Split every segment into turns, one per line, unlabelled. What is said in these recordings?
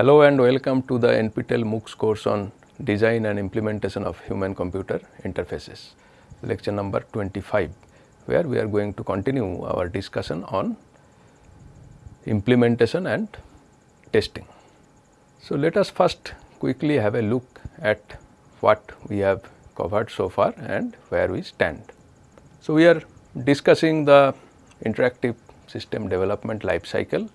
Hello and welcome to the NPTEL MOOCs course on design and implementation of human computer interfaces lecture number 25 where we are going to continue our discussion on implementation and testing. So, let us first quickly have a look at what we have covered so far and where we stand. So, we are discussing the interactive system development life cycle.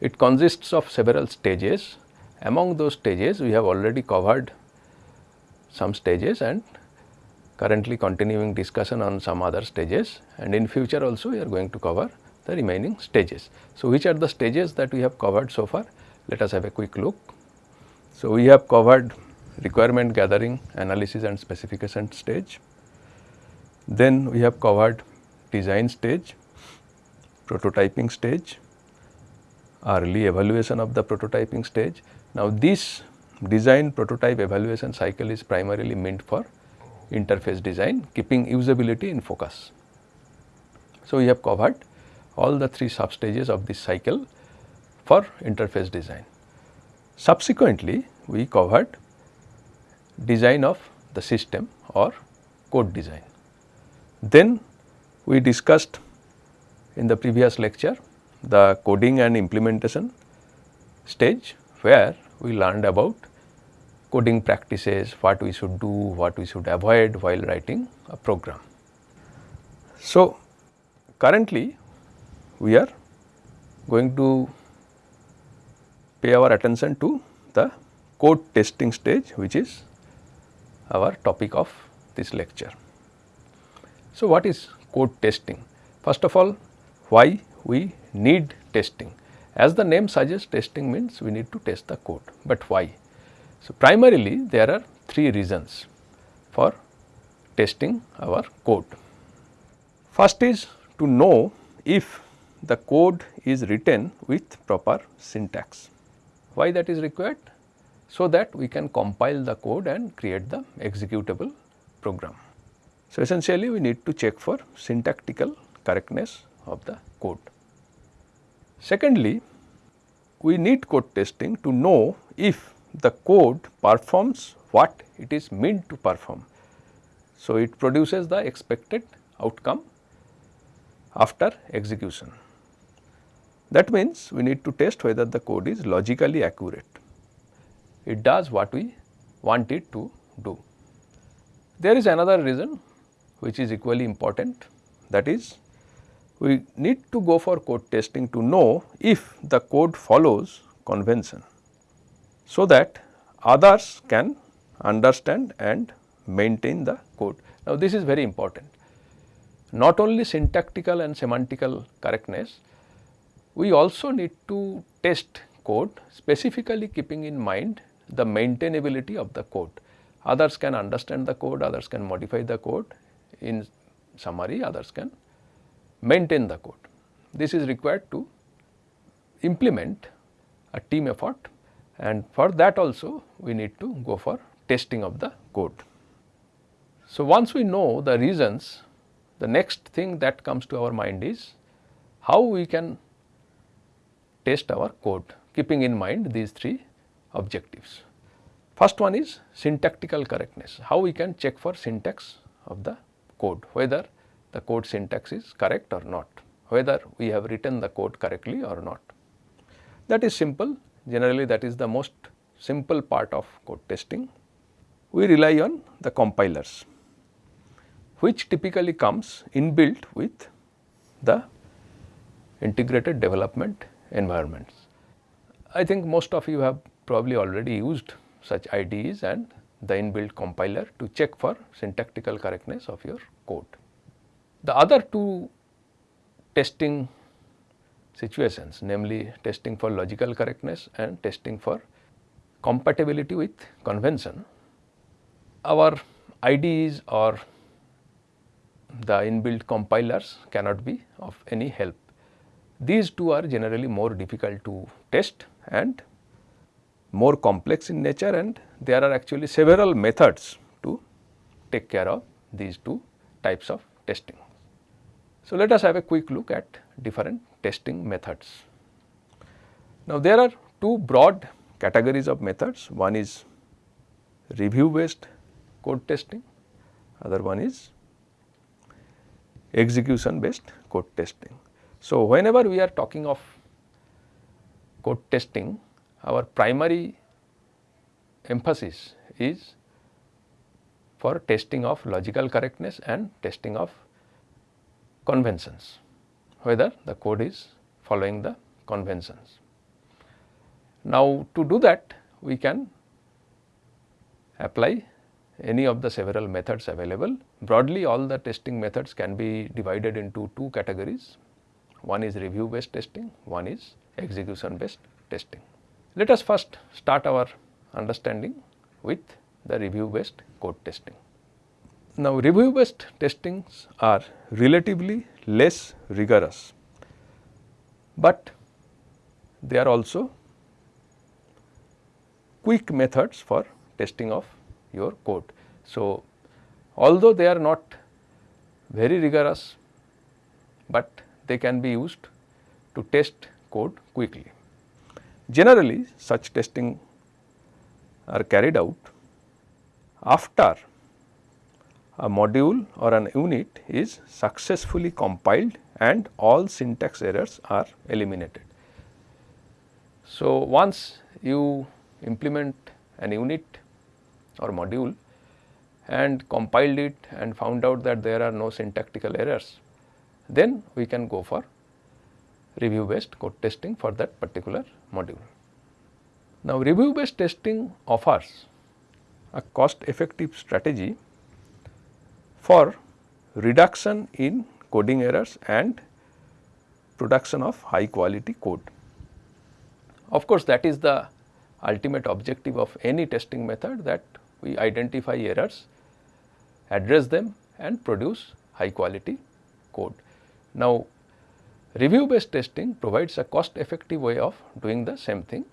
It consists of several stages. Among those stages, we have already covered some stages and currently continuing discussion on some other stages and in future also we are going to cover the remaining stages. So, which are the stages that we have covered so far? Let us have a quick look. So, we have covered requirement gathering, analysis and specification stage. Then we have covered design stage, prototyping stage, early evaluation of the prototyping stage. Now, this design prototype evaluation cycle is primarily meant for interface design keeping usability in focus. So, we have covered all the three sub stages of this cycle for interface design. Subsequently, we covered design of the system or code design. Then we discussed in the previous lecture the coding and implementation stage where we learned about coding practices, what we should do, what we should avoid while writing a program. So, currently we are going to pay our attention to the code testing stage which is our topic of this lecture. So, what is code testing? First of all, why we need testing? As the name suggests testing means we need to test the code, but why? So, primarily there are three reasons for testing our code. First is to know if the code is written with proper syntax. Why that is required? So that we can compile the code and create the executable program. So, essentially we need to check for syntactical correctness of the code. Secondly, we need code testing to know if the code performs what it is meant to perform. So, it produces the expected outcome after execution. That means, we need to test whether the code is logically accurate. It does what we want it to do. There is another reason which is equally important that is we need to go for code testing to know if the code follows convention so that others can understand and maintain the code. Now, this is very important. Not only syntactical and semantical correctness, we also need to test code specifically keeping in mind the maintainability of the code. Others can understand the code, others can modify the code, in summary others can maintain the code. This is required to implement a team effort and for that also we need to go for testing of the code. So, once we know the reasons the next thing that comes to our mind is how we can test our code keeping in mind these three objectives. First one is syntactical correctness, how we can check for syntax of the code whether the code syntax is correct or not, whether we have written the code correctly or not. That is simple generally that is the most simple part of code testing. We rely on the compilers which typically comes inbuilt with the integrated development environments. I think most of you have probably already used such IDEs and the inbuilt compiler to check for syntactical correctness of your code. The other two testing situations namely testing for logical correctness and testing for compatibility with convention. Our IDEs or the inbuilt compilers cannot be of any help. These two are generally more difficult to test and more complex in nature and there are actually several methods to take care of these two types of testing. So, let us have a quick look at different testing methods. Now, there are two broad categories of methods. One is review based code testing, other one is execution based code testing. So, whenever we are talking of code testing, our primary emphasis is for testing of logical correctness and testing of conventions, whether the code is following the conventions. Now, to do that we can apply any of the several methods available. Broadly all the testing methods can be divided into two categories. One is review based testing, one is execution based testing. Let us first start our understanding with the review based code testing. Now, review based testings are relatively less rigorous, but they are also quick methods for testing of your code. So, although they are not very rigorous, but they can be used to test code quickly. Generally such testing are carried out after a module or an unit is successfully compiled and all syntax errors are eliminated. So, once you implement an unit or module and compiled it and found out that there are no syntactical errors, then we can go for review based code testing for that particular module. Now, review based testing offers a cost effective strategy for reduction in coding errors and production of high quality code. Of course, that is the ultimate objective of any testing method that we identify errors, address them and produce high quality code. Now, review based testing provides a cost effective way of doing the same thing.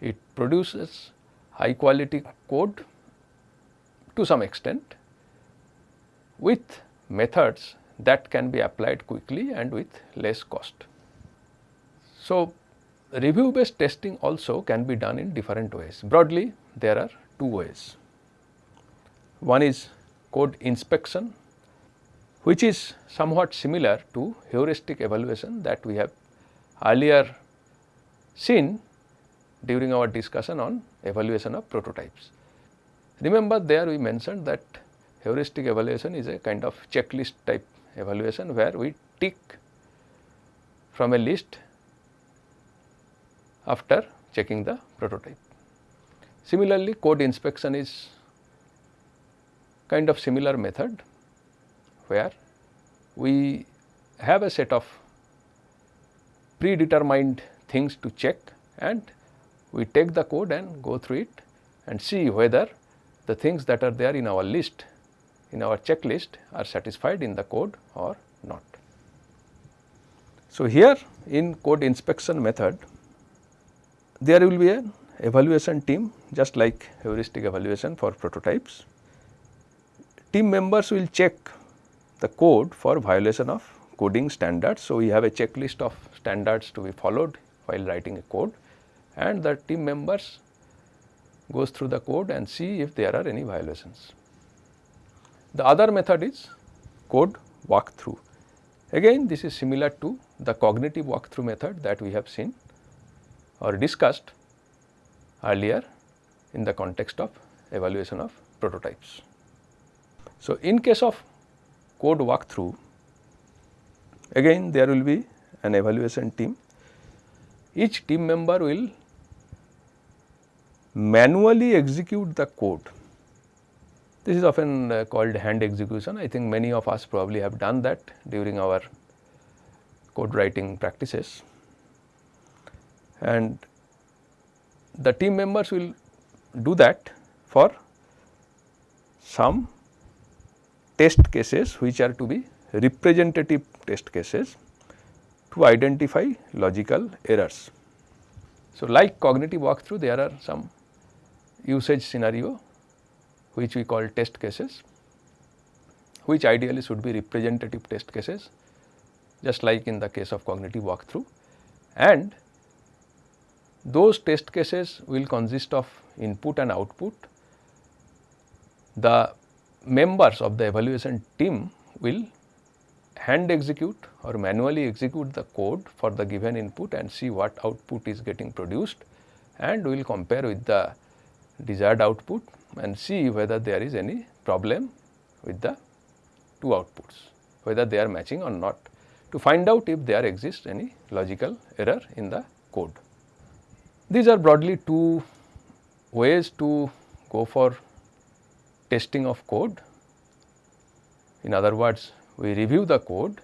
It produces high quality code to some extent with methods that can be applied quickly and with less cost. So, review based testing also can be done in different ways. Broadly there are two ways. One is code inspection which is somewhat similar to heuristic evaluation that we have earlier seen during our discussion on evaluation of prototypes. Remember there we mentioned that heuristic evaluation is a kind of checklist type evaluation where we tick from a list after checking the prototype. Similarly, code inspection is kind of similar method where we have a set of predetermined things to check and we take the code and go through it and see whether the things that are there in our list in our checklist are satisfied in the code or not. So, here in code inspection method there will be an evaluation team just like heuristic evaluation for prototypes. Team members will check the code for violation of coding standards. So, we have a checklist of standards to be followed while writing a code and the team members goes through the code and see if there are any violations. The other method is code walkthrough. Again this is similar to the cognitive walkthrough method that we have seen or discussed earlier in the context of evaluation of prototypes. So, in case of code walkthrough again there will be an evaluation team. Each team member will manually execute the code. This is often uh, called hand execution. I think many of us probably have done that during our code writing practices and the team members will do that for some test cases which are to be representative test cases to identify logical errors. So, like cognitive walkthrough there are some usage scenario which we call test cases which ideally should be representative test cases just like in the case of cognitive walkthrough and those test cases will consist of input and output. The members of the evaluation team will hand execute or manually execute the code for the given input and see what output is getting produced and we will compare with the desired output and see whether there is any problem with the two outputs, whether they are matching or not to find out if there exists any logical error in the code. These are broadly two ways to go for testing of code. In other words, we review the code.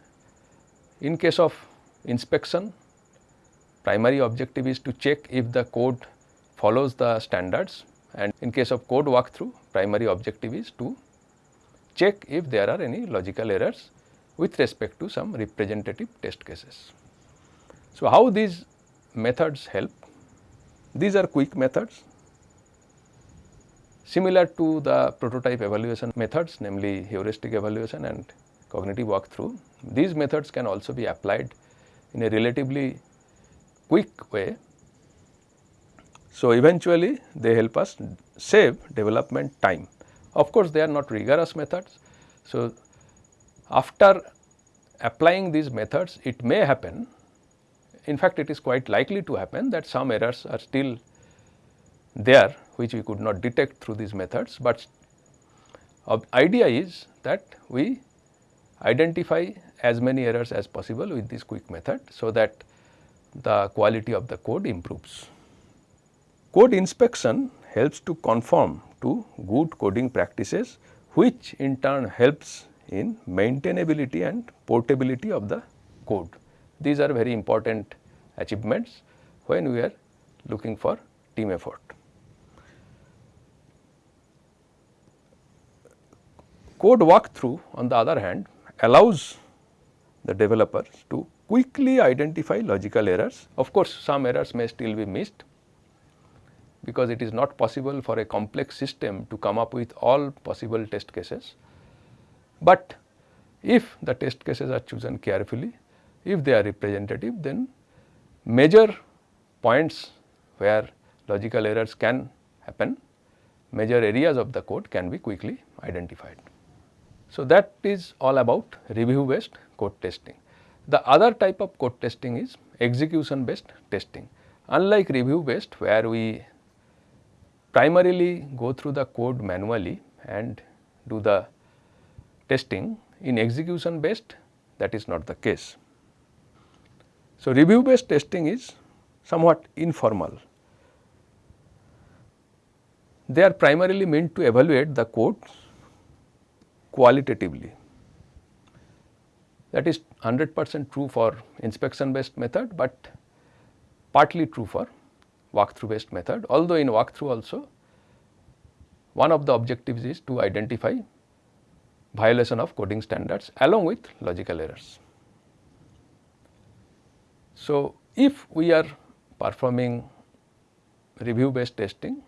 In case of inspection, primary objective is to check if the code follows the standards and in case of code walkthrough, primary objective is to check if there are any logical errors with respect to some representative test cases. So, how these methods help? These are quick methods similar to the prototype evaluation methods namely heuristic evaluation and cognitive walkthrough. These methods can also be applied in a relatively quick way. So, eventually they help us save development time. Of course, they are not rigorous methods. So, after applying these methods it may happen in fact it is quite likely to happen that some errors are still there which we could not detect through these methods, but the idea is that we identify as many errors as possible with this quick method. So, that the quality of the code improves. Code inspection helps to conform to good coding practices which in turn helps in maintainability and portability of the code. These are very important achievements when we are looking for team effort. Code walkthrough on the other hand allows the developers to quickly identify logical errors. Of course, some errors may still be missed because it is not possible for a complex system to come up with all possible test cases. But if the test cases are chosen carefully, if they are representative then major points where logical errors can happen, major areas of the code can be quickly identified. So, that is all about review based code testing. The other type of code testing is execution based testing. Unlike review based where we primarily go through the code manually and do the testing, in execution based that is not the case. So, review based testing is somewhat informal. They are primarily meant to evaluate the code qualitatively. That is 100 percent true for inspection based method, but partly true for walkthrough based method. Although in walkthrough also one of the objectives is to identify violation of coding standards along with logical errors. So, if we are performing review based testing,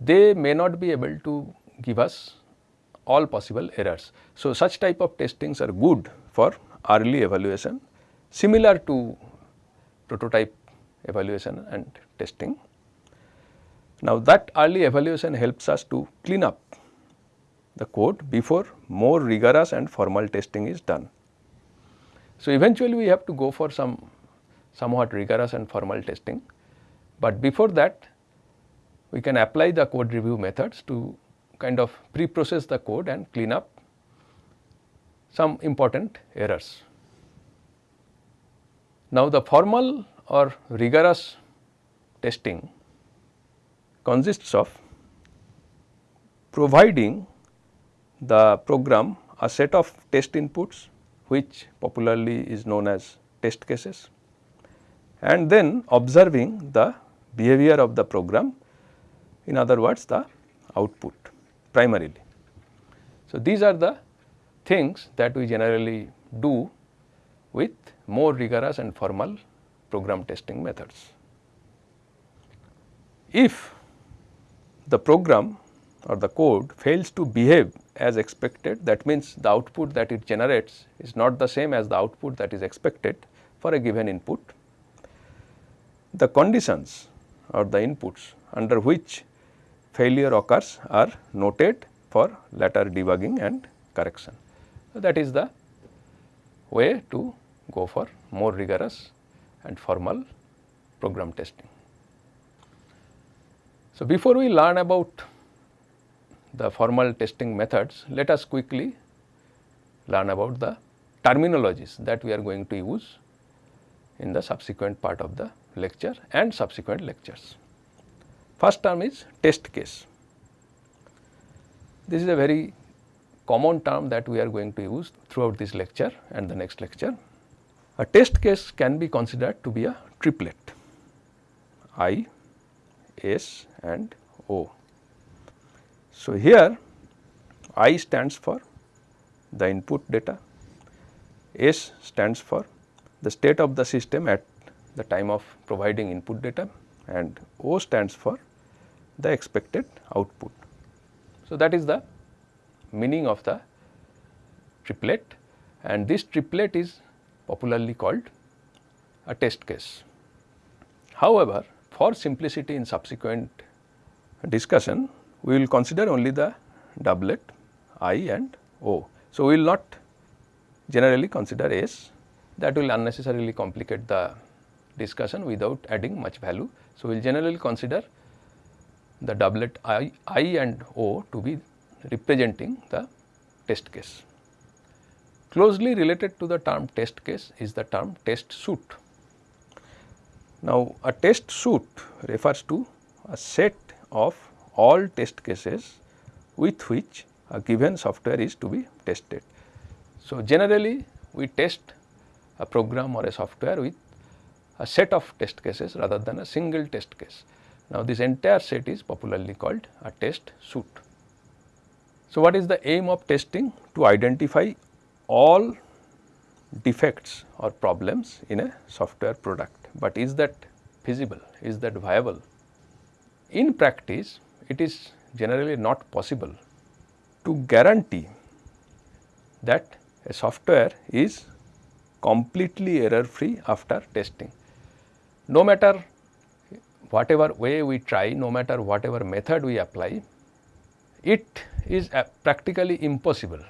they may not be able to give us all possible errors. So, such type of testings are good for early evaluation similar to prototype evaluation and testing. Now, that early evaluation helps us to clean up the code before more rigorous and formal testing is done. So, eventually we have to go for some somewhat rigorous and formal testing, but before that we can apply the code review methods to kind of pre-process the code and clean up some important errors. Now, the formal or rigorous testing consists of providing the program a set of test inputs which popularly is known as test cases and then observing the behavior of the program in other words the output primarily. So, these are the things that we generally do with more rigorous and formal program testing methods. If the program or the code fails to behave as expected that means the output that it generates is not the same as the output that is expected for a given input the conditions or the inputs under which failure occurs are noted for later debugging and correction. So, that is the way to go for more rigorous and formal program testing. So, before we learn about the formal testing methods, let us quickly learn about the terminologies that we are going to use in the subsequent part of the lecture and subsequent lectures. First term is test case. This is a very common term that we are going to use throughout this lecture and the next lecture. A test case can be considered to be a triplet I, S and O. So, here I stands for the input data, S stands for the state of the system at the time of providing input data and O stands for the expected output. So, that is the meaning of the triplet and this triplet is popularly called a test case. However, for simplicity in subsequent discussion, we will consider only the doublet I and O. So, we will not generally consider S that will unnecessarily complicate the discussion without adding much value. So, we will generally consider the doublet I, I and O to be representing the test case. Closely related to the term test case is the term test suit. Now, a test suit refers to a set of all test cases with which a given software is to be tested. So, generally we test a program or a software with a set of test cases rather than a single test case. Now, this entire set is popularly called a test suite. So, what is the aim of testing? To identify all defects or problems in a software product, but is that feasible, is that viable? In practice, it is generally not possible to guarantee that a software is completely error free after testing. No matter whatever way we try, no matter whatever method we apply, it is uh, practically impossible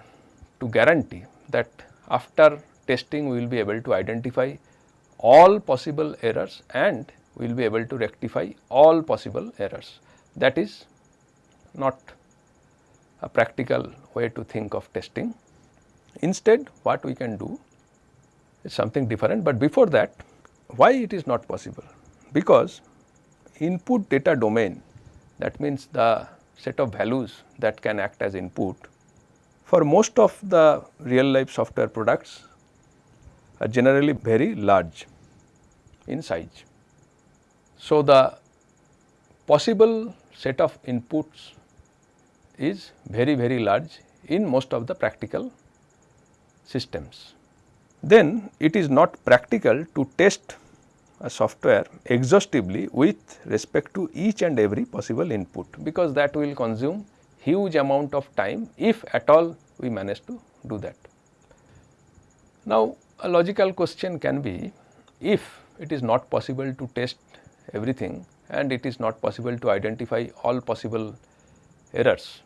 to guarantee that after testing we will be able to identify all possible errors and we will be able to rectify all possible errors. That is not a practical way to think of testing. Instead what we can do is something different, but before that why it is not possible? Because input data domain that means the set of values that can act as input for most of the real life software products are generally very large in size. So, the possible set of inputs is very very large in most of the practical systems. Then it is not practical to test a software exhaustively with respect to each and every possible input because that will consume huge amount of time if at all we manage to do that. Now, a logical question can be if it is not possible to test everything and it is not possible to identify all possible errors,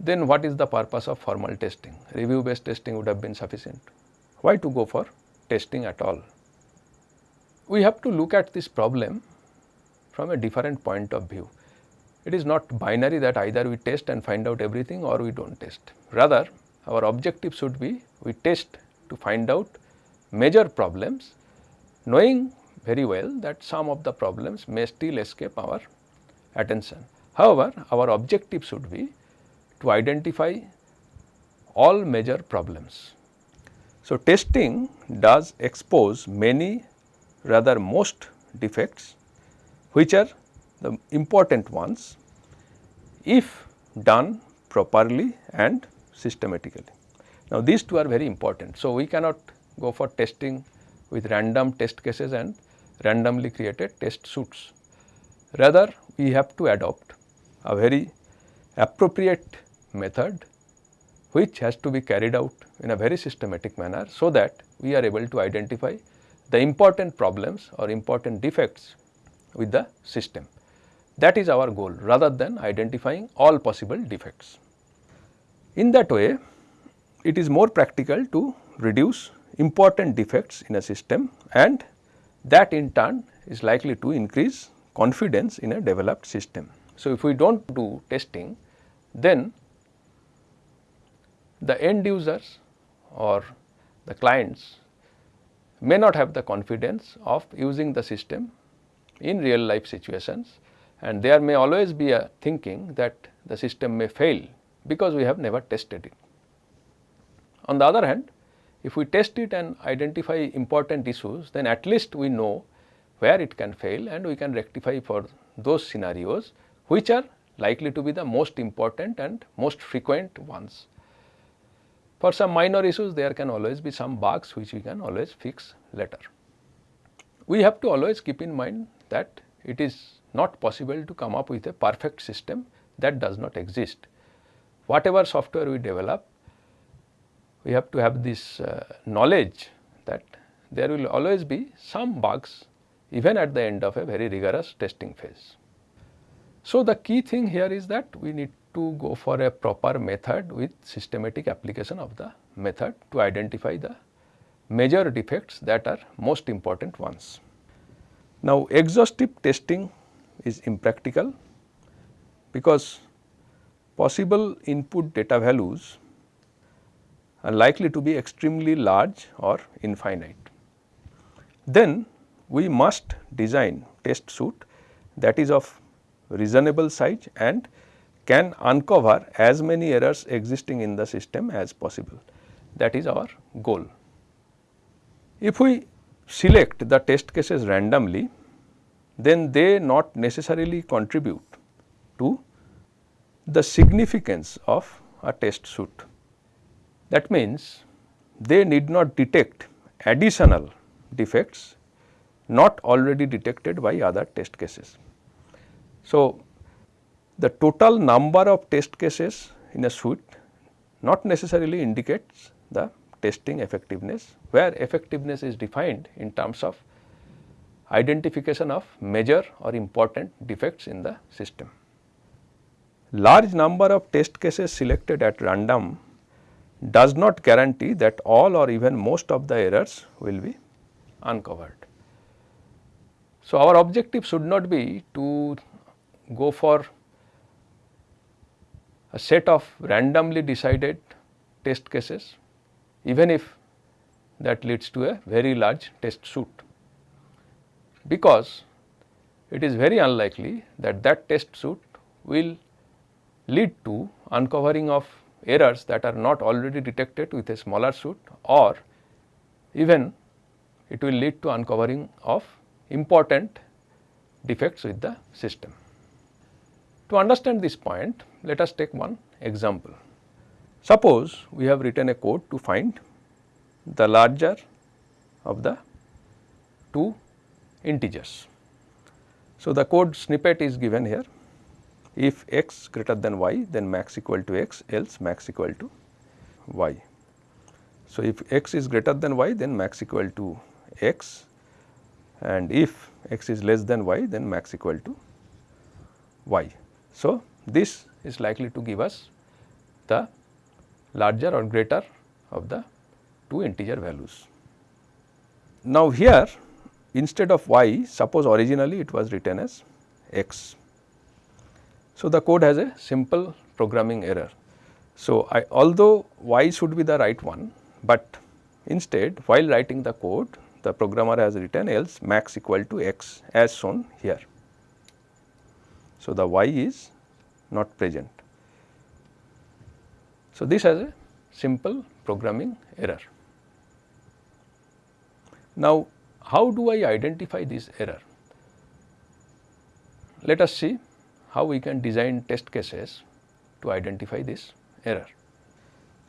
then what is the purpose of formal testing? Review based testing would have been sufficient. Why to go for testing at all? We have to look at this problem from a different point of view. It is not binary that either we test and find out everything or we do not test. Rather, our objective should be we test to find out major problems knowing very well that some of the problems may still escape our attention. However, our objective should be to identify all major problems. So, testing does expose many rather most defects which are the important ones if done properly and systematically. Now, these two are very important. So, we cannot go for testing with random test cases and randomly created test suits. Rather, we have to adopt a very appropriate method which has to be carried out in a very systematic manner so that we are able to identify the important problems or important defects with the system. That is our goal rather than identifying all possible defects. In that way, it is more practical to reduce important defects in a system and that in turn is likely to increase confidence in a developed system. So, if we do not do testing then the end users or the clients may not have the confidence of using the system in real life situations and there may always be a thinking that the system may fail because we have never tested it. On the other hand, if we test it and identify important issues, then at least we know where it can fail and we can rectify for those scenarios which are likely to be the most important and most frequent ones. For some minor issues there can always be some bugs which we can always fix later. We have to always keep in mind that it is not possible to come up with a perfect system that does not exist. Whatever software we develop, we have to have this uh, knowledge that there will always be some bugs even at the end of a very rigorous testing phase. So, the key thing here is that we need to go for a proper method with systematic application of the method to identify the major defects that are most important ones. Now, exhaustive testing is impractical because possible input data values are likely to be extremely large or infinite. Then we must design test suit that is of reasonable size and can uncover as many errors existing in the system as possible. That is our goal. If we select the test cases randomly, then they not necessarily contribute to the significance of a test suit. That means, they need not detect additional defects not already detected by other test cases. So, the total number of test cases in a suite not necessarily indicates the testing effectiveness, where effectiveness is defined in terms of identification of major or important defects in the system. Large number of test cases selected at random does not guarantee that all or even most of the errors will be uncovered. So, our objective should not be to go for a set of randomly decided test cases even if that leads to a very large test suite because it is very unlikely that that test suit will lead to uncovering of errors that are not already detected with a smaller suit or even it will lead to uncovering of important defects with the system. To understand this point, let us take one example. Suppose we have written a code to find the larger of the two integers. So, the code snippet is given here if x greater than y then max equal to x else max equal to y. So, if x is greater than y then max equal to x and if x is less than y then max equal to y. So, this is likely to give us the larger or greater of the two integer values. Now, here instead of y suppose originally it was written as x. So, the code has a simple programming error. So, I, although y should be the right one, but instead while writing the code the programmer has written else max equal to x as shown here. So, the y is not present. So, this has a simple programming error. Now, how do I identify this error? Let us see how we can design test cases to identify this error.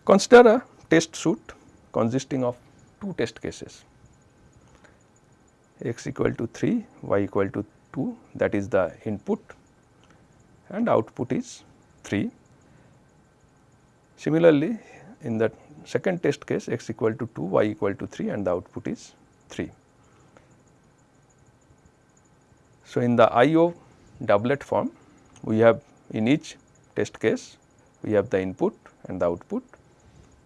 Consider a test suite consisting of two test cases x equal to 3, y equal to 2 that is the input and output is 3. Similarly, in the second test case x equal to 2, y equal to 3 and the output is 3. So, in the IO doublet form we have in each test case we have the input and the output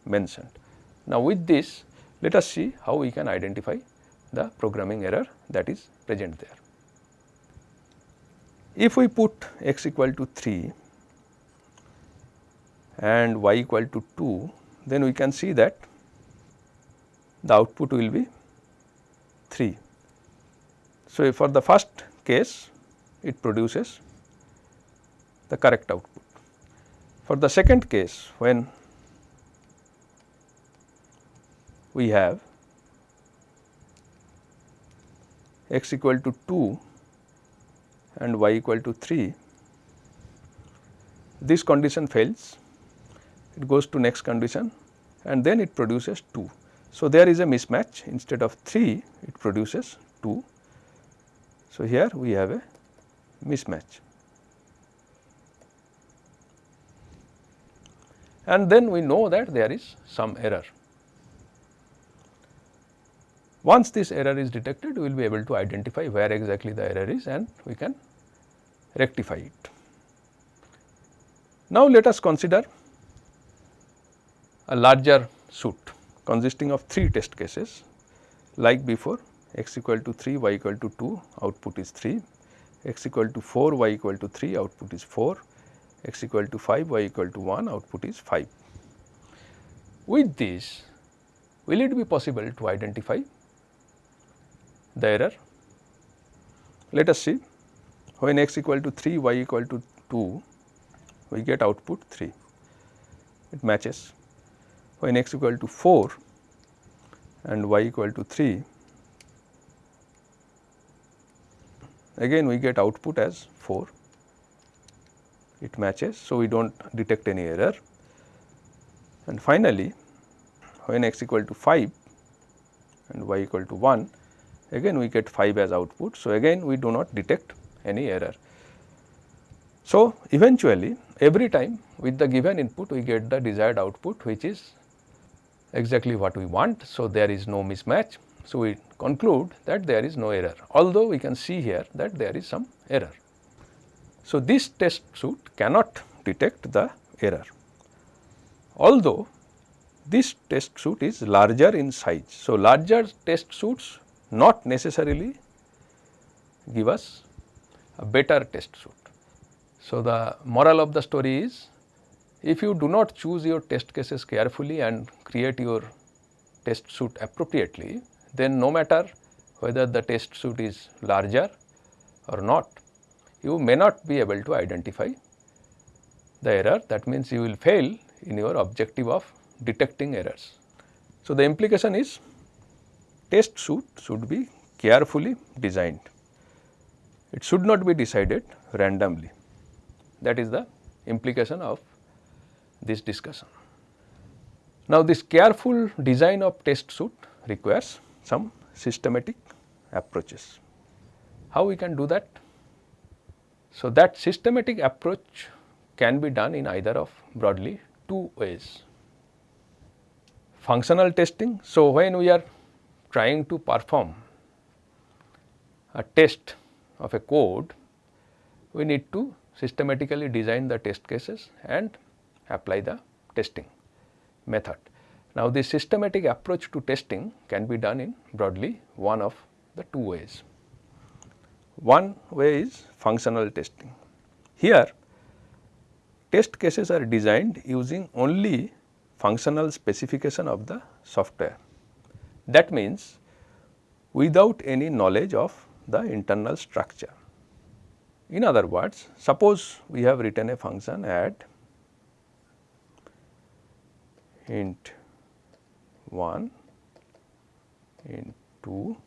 mentioned. Now, with this let us see how we can identify the programming error that is present there. If we put x equal to 3 and y equal to 2, then we can see that the output will be 3. So, for the first case it produces the correct output. For the second case when we have x equal to 2 and y equal to 3, this condition fails, it goes to next condition and then it produces 2. So, there is a mismatch instead of 3 it produces 2. So, here we have a mismatch. And then we know that there is some error. Once this error is detected, we will be able to identify where exactly the error is and we can rectify it. Now, let us consider a larger suit consisting of 3 test cases like before x equal to 3, y equal to 2, output is 3, x equal to 4, y equal to 3, output is 4, x equal to 5, y equal to 1, output is 5. With this, will it be possible to identify the error. Let us see when x equal to 3 y equal to 2 we get output 3 it matches when x equal to 4 and y equal to 3 again we get output as 4 it matches. So, we do not detect any error and finally, when x equal to 5 and y equal to 1 again we get 5 as output. So, again we do not detect any error. So, eventually every time with the given input we get the desired output which is exactly what we want. So, there is no mismatch. So, we conclude that there is no error although we can see here that there is some error. So, this test suit cannot detect the error although this test suit is larger in size. So, larger test suits not necessarily give us a better test suit. So, the moral of the story is if you do not choose your test cases carefully and create your test suit appropriately, then no matter whether the test suit is larger or not, you may not be able to identify the error that means you will fail in your objective of detecting errors. So, the implication is test suit should be carefully designed. It should not be decided randomly. That is the implication of this discussion. Now, this careful design of test suit requires some systematic approaches. How we can do that? So, that systematic approach can be done in either of broadly two ways. Functional testing. So, when we are trying to perform a test of a code, we need to systematically design the test cases and apply the testing method. Now, this systematic approach to testing can be done in broadly one of the two ways. One way is functional testing. Here test cases are designed using only functional specification of the software. That means, without any knowledge of the internal structure. In other words, suppose we have written a function add int 1, int 2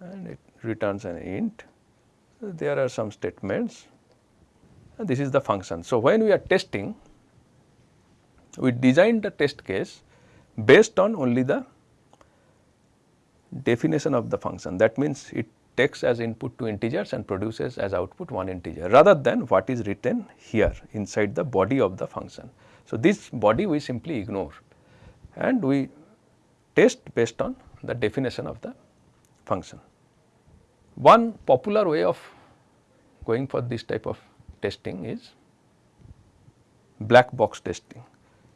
and it returns an int. There are some statements and this is the function. So, when we are testing, we design the test case based on only the definition of the function that means it takes as input two integers and produces as output one integer rather than what is written here inside the body of the function. So, this body we simply ignore and we test based on the definition of the function. One popular way of going for this type of testing is black box testing.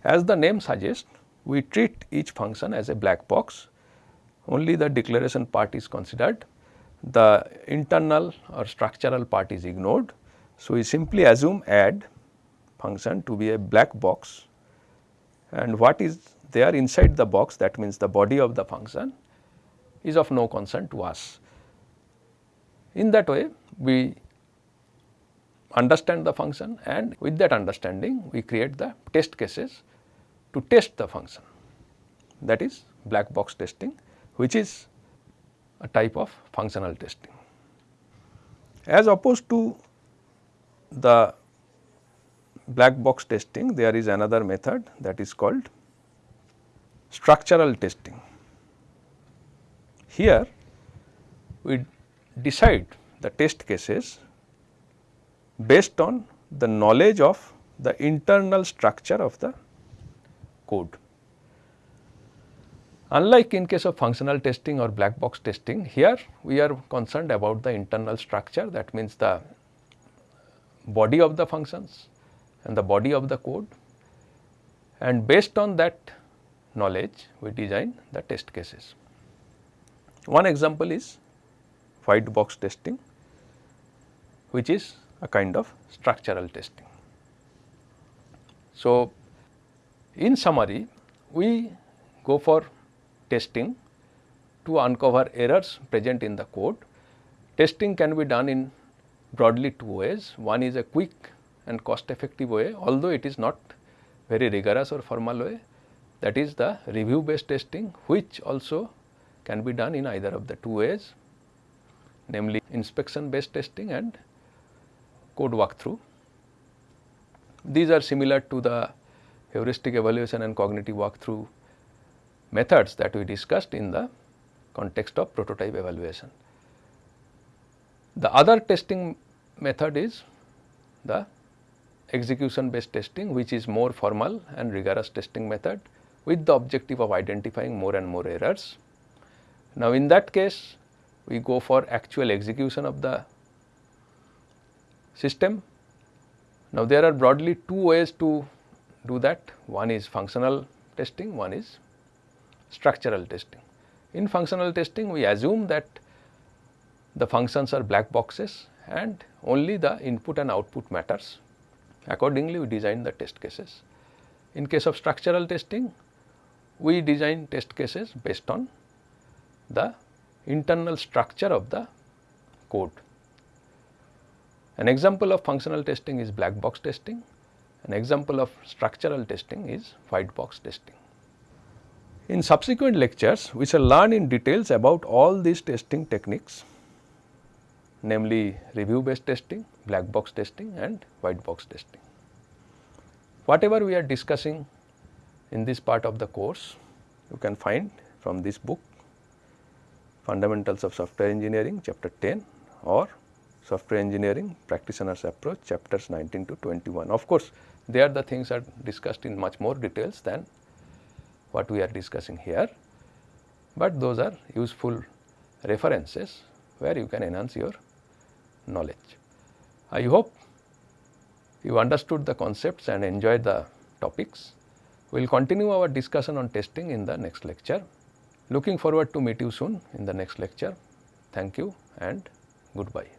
As the name suggests, we treat each function as a black box, only the declaration part is considered, the internal or structural part is ignored. So, we simply assume add function to be a black box and what is there inside the box that means the body of the function is of no concern to us. In that way we understand the function and with that understanding we create the test cases to test the function that is black box testing which is a type of functional testing. As opposed to the black box testing there is another method that is called structural testing. Here we decide the test cases based on the knowledge of the internal structure of the code. Unlike in case of functional testing or black box testing, here we are concerned about the internal structure that means the body of the functions and the body of the code and based on that knowledge we design the test cases. One example is white box testing which is a kind of structural testing. So, in summary we go for testing to uncover errors present in the code. Testing can be done in broadly two ways. One is a quick and cost effective way although it is not very rigorous or formal way that is the review based testing which also can be done in either of the two ways namely inspection based testing and code walkthrough. These are similar to the heuristic evaluation and cognitive walkthrough methods that we discussed in the context of prototype evaluation. The other testing method is the execution based testing which is more formal and rigorous testing method with the objective of identifying more and more errors. Now, in that case we go for actual execution of the system. Now, there are broadly two ways to do that one is functional testing, one is structural testing. In functional testing we assume that the functions are black boxes and only the input and output matters. Accordingly, we design the test cases. In case of structural testing, we design test cases based on the internal structure of the code. An example of functional testing is black box testing, an example of structural testing is white box testing. In subsequent lectures, we shall learn in details about all these testing techniques namely review based testing, black box testing and white box testing. Whatever we are discussing in this part of the course, you can find from this book Fundamentals of Software Engineering chapter 10 or Software Engineering Practitioners Approach chapters 19 to 21. Of course, there the things are discussed in much more details than what we are discussing here, but those are useful references where you can enhance your knowledge. I hope you understood the concepts and enjoyed the topics. We will continue our discussion on testing in the next lecture. Looking forward to meet you soon in the next lecture. Thank you and goodbye.